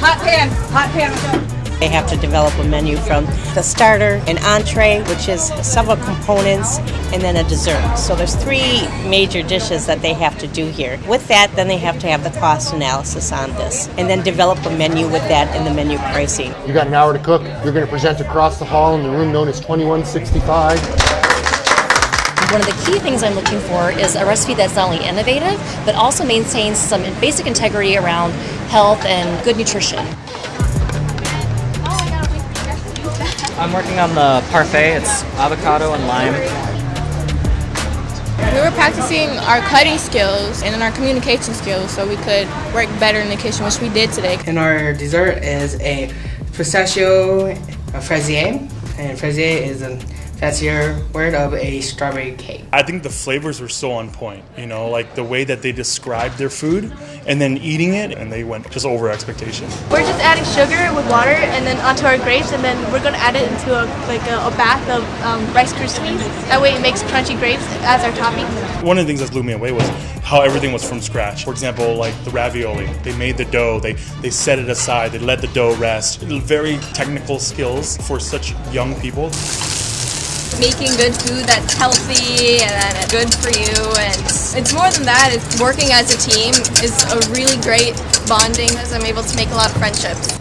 Hot pan, hot pan. They have to develop a menu from the starter, an entree, which is several components, and then a dessert. So there's three major dishes that they have to do here. With that, then they have to have the cost analysis on this, and then develop a menu with that in the menu pricing. You got an hour to cook. You're going to present across the hall in the room known as 2165. One of the key things I'm looking for is a recipe that's not only innovative, but also maintains some basic integrity around health and good nutrition. I'm working on the parfait. It's avocado and lime. We were practicing our cutting skills and then our communication skills so we could work better in the kitchen, which we did today. And our dessert is a pistachio fraisier, and fraisier is a your word of a strawberry cake. I think the flavors were so on point, you know, like the way that they described their food and then eating it, and they went just over expectation. We're just adding sugar with water and then onto our grapes, and then we're gonna add it into a like a, a bath of um, Rice Krispies. That way, it makes crunchy grapes as our topping. One of the things that blew me away was how everything was from scratch. For example, like the ravioli, they made the dough, they they set it aside, they let the dough rest. Very technical skills for such young people making good food that's healthy and good for you and it's more than that it's working as a team is a really great bonding as i'm able to make a lot of friendships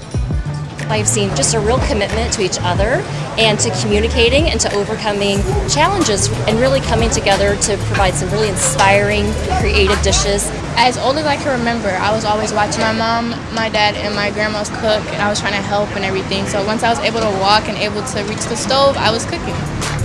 I've seen just a real commitment to each other and to communicating and to overcoming challenges and really coming together to provide some really inspiring, creative dishes. As old as I can remember, I was always watching my mom, my dad, and my grandma's cook, and I was trying to help and everything. So once I was able to walk and able to reach the stove, I was cooking.